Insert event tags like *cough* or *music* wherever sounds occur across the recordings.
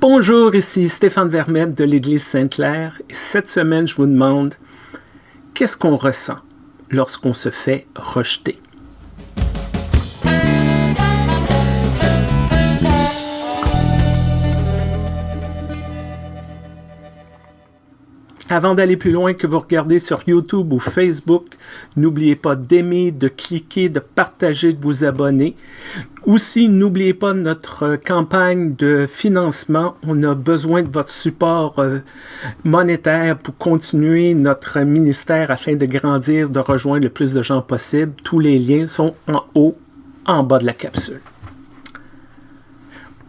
Bonjour, ici Stéphane Vermette de l'Église Sainte-Claire et cette semaine, je vous demande qu'est-ce qu'on ressent lorsqu'on se fait rejeter? Avant d'aller plus loin que vous regardez sur YouTube ou Facebook, n'oubliez pas d'aimer, de cliquer, de partager, de vous abonner. Aussi, n'oubliez pas notre campagne de financement. On a besoin de votre support euh, monétaire pour continuer notre ministère afin de grandir, de rejoindre le plus de gens possible. Tous les liens sont en haut, en bas de la capsule.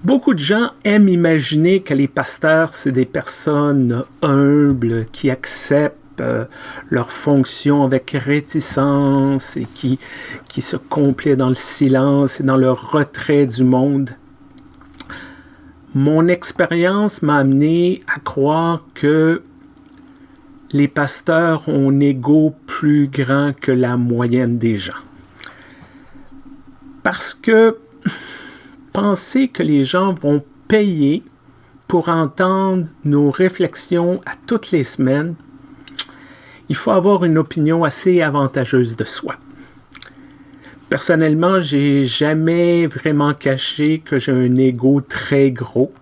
Beaucoup de gens aiment imaginer que les pasteurs, c'est des personnes humbles qui acceptent euh, leur fonction avec réticence et qui, se complaient dans le silence et dans le retrait du monde. Mon expérience m'a amené à croire que les pasteurs ont un ego plus grand que la moyenne des gens. Parce que *laughs* penser que les gens vont payer pour entendre nos réflexions à toutes les semaines, il faut avoir une opinion assez avantageuse de soi. Personnellement, j'ai jamais vraiment caché que j'ai un ego très gros.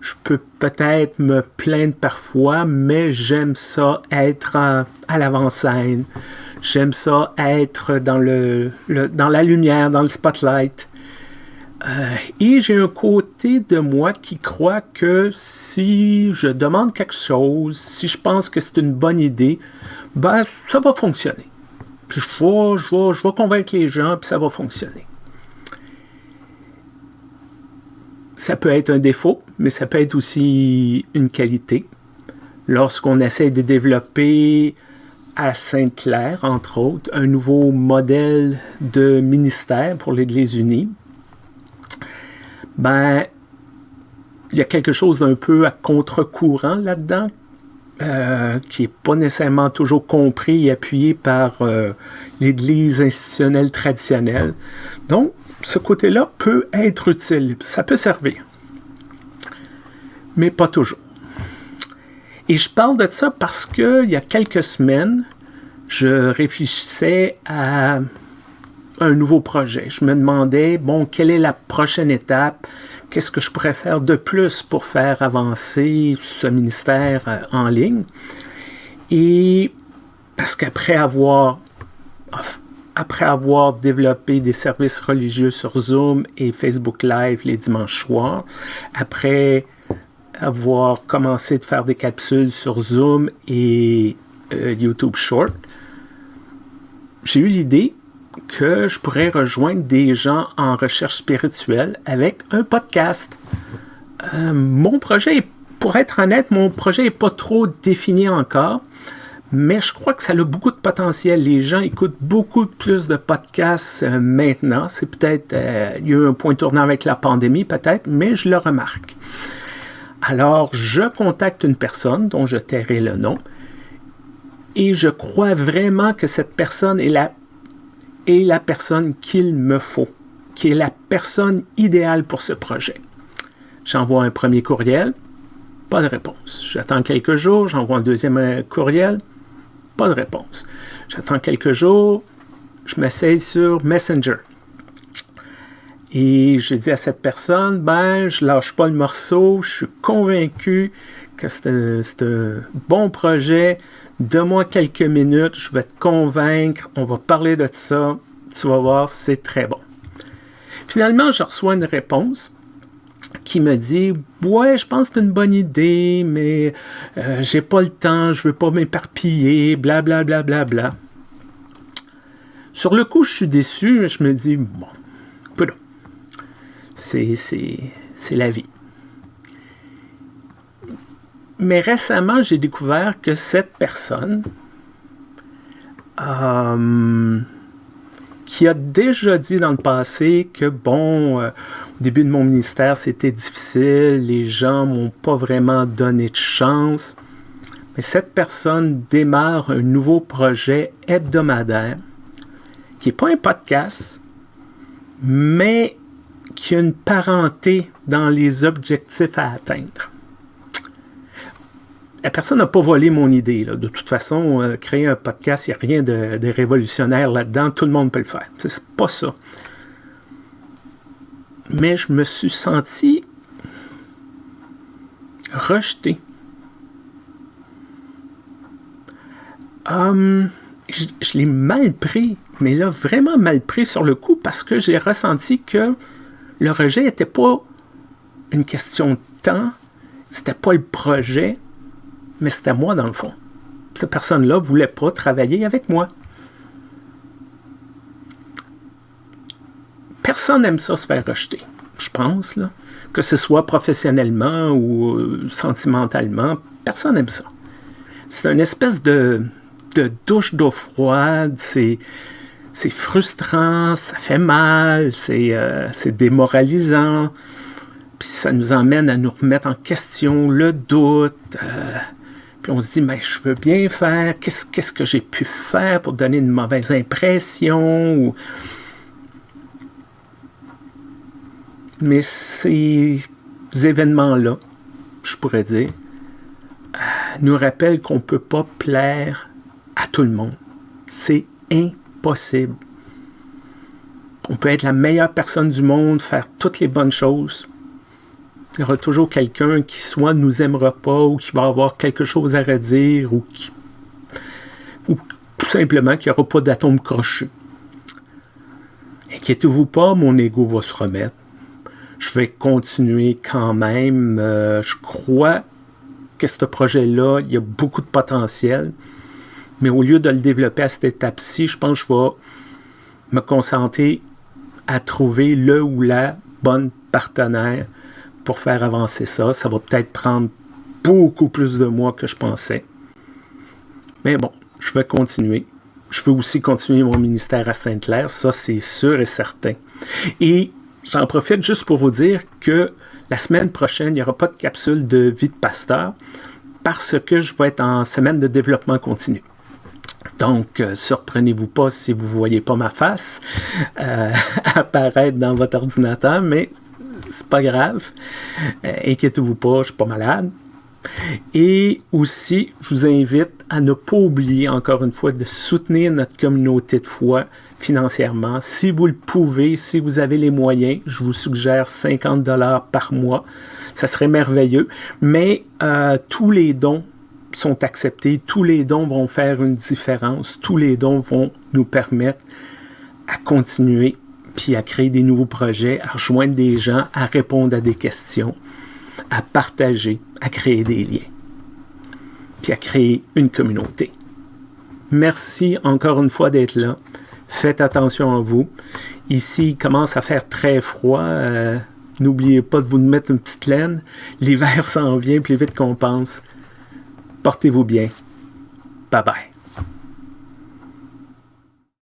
Je peux peut-être me plaindre parfois, mais j'aime ça être à, l'avant-scène. J'aime ça être dans, le, dans la lumière, dans le spotlight. Euh, et j'ai un côté de moi qui croit que si je demande quelque chose, si je pense que c'est une bonne idée, ben, ça va fonctionner. je vais, je, je vais convaincre les gens, puis ça va fonctionner. Ça peut être un défaut, mais ça peut être aussi une qualité. Lorsqu'on essaie de développer à Sainte-Claire, entre autres, un nouveau modèle de ministère pour l'Église unie, ben, il y a quelque chose d'un peu à contre-courant là-dedans, euh, qui n'est pas nécessairement toujours compris et appuyé par euh, l'Église institutionnelle traditionnelle. Donc, ce côté-là peut être utile, ça peut servir, mais pas toujours. Et je parle de ça parce qu'il y a quelques semaines, je réfléchissais à un nouveau projet. Je me demandais, bon, quelle est la prochaine étape? Qu'est-ce que je pourrais faire de plus pour faire avancer ce ministère euh, en ligne? Et parce qu'après avoir, après avoir développé des services religieux sur Zoom et Facebook Live les dimanches soirs, après avoir commencé de faire des capsules sur Zoom et euh, YouTube Short, j'ai eu l'idée que je pourrais rejoindre des gens en recherche spirituelle avec un podcast. Euh, mon projet, pour être honnête, mon projet n'est pas trop défini encore, mais je crois que ça a beaucoup de potentiel. Les gens écoutent beaucoup plus de podcasts euh, maintenant. C'est peut-être, euh, il y a eu un point tournant avec la pandémie peut-être, mais je le remarque. Alors, je contacte une personne dont je tairai le nom et je crois vraiment que cette personne est la est la personne qu'il me faut, qui est la personne idéale pour ce projet. J'envoie un premier courriel, pas de réponse. J'attends quelques jours, j'envoie un deuxième courriel, pas de réponse. J'attends quelques jours, je m'essaye sur Messenger. Et je dis à cette personne, ben, je lâche pas le morceau, je suis convaincu que c'est un, bon projet, Donne-moi quelques minutes, je vais te convaincre, on va parler de ça, tu vas voir, c'est très bon. Finalement, je reçois une réponse qui me dit Ouais, je pense que c'est une bonne idée, mais euh, j'ai pas le temps, je veux pas m'éparpiller, bla bla bla bla bla. Sur le coup, je suis déçu, je me dis Bon, c'est la vie. Mais récemment, j'ai découvert que cette personne, euh, qui a déjà dit dans le passé que, bon, euh, au début de mon ministère, c'était difficile, les gens m'ont pas vraiment donné de chance. Mais cette personne démarre un nouveau projet hebdomadaire, qui n'est pas un podcast, mais qu'il y a une parenté dans les objectifs à atteindre. La personne n'a pas volé mon idée. De toute façon, euh, créer un podcast, il n'y a rien de, révolutionnaire là-dedans. Tout le monde peut le faire. C'est pas ça. Mais je me suis senti rejeté. Hum, je, je l'ai mal pris, mais là, vraiment mal pris sur le coup parce que j'ai ressenti que le rejet n'était pas une question de temps, c'était pas le projet, mais c'était moi dans le fond. Cette personne-là ne voulait pas travailler avec moi. Personne n'aime ça se faire rejeter, je pense, là. que ce soit professionnellement ou euh, sentimentalement, personne n'aime ça. C'est une espèce de, douche d'eau froide, c'est, frustrant, ça fait mal, c'est, euh, c'est démoralisant, puis ça nous emmène à nous remettre en question le doute. Euh, puis on se dit, mais je veux bien faire, qu'est-ce, que j'ai pu faire pour donner une mauvaise impression? Mais ces événements-là, je pourrais dire, nous rappellent qu'on ne peut pas plaire à tout le monde. C'est impossible. On peut être la meilleure personne du monde, faire toutes les bonnes choses, il y aura toujours quelqu'un qui soit nous aimera pas ou qui va avoir quelque chose à redire ou qui ou tout simplement qu'il n'y aura pas d'atome crochu. Inquiétez-vous pas, mon ego va se remettre. Je vais continuer quand même. Euh, je crois que ce projet-là, il y a beaucoup de potentiel. Mais au lieu de le développer à cette étape-ci, je pense que je vais me concentrer à trouver le ou la bonne partenaire pour faire avancer ça. Ça va peut-être prendre beaucoup plus de mois que je pensais. Mais bon, je vais continuer. Je veux aussi continuer mon ministère à Sainte-Claire, ça c'est sûr et certain. Et j'en profite juste pour vous dire que la semaine prochaine, il n'y aura pas de capsule de vie de pasteur parce que je vais être en semaine de développement continu. Donc, euh, surprenez-vous pas si vous ne voyez pas ma face euh, *laughs* apparaître dans votre ordinateur, mais c'est pas grave. Euh, inquiétez-vous pas, je suis pas malade. Et aussi, je vous invite à ne pas oublier, encore une fois, de soutenir notre communauté de foi financièrement. Si vous le pouvez, si vous avez les moyens, je vous suggère 50 dollars par mois. Ça serait merveilleux. Mais euh, tous les dons sont acceptés. Tous les dons vont faire une différence. Tous les dons vont nous permettre à continuer puis à créer des nouveaux projets, à rejoindre des gens, à répondre à des questions, à partager, à créer des liens, puis à créer une communauté. Merci encore une fois d'être là. Faites attention à vous. Ici, il commence à faire très froid. Euh, n'oubliez pas de vous mettre une petite laine. L'hiver *laughs* s'en vient plus vite qu'on pense. Portez-vous bien. Bye bye.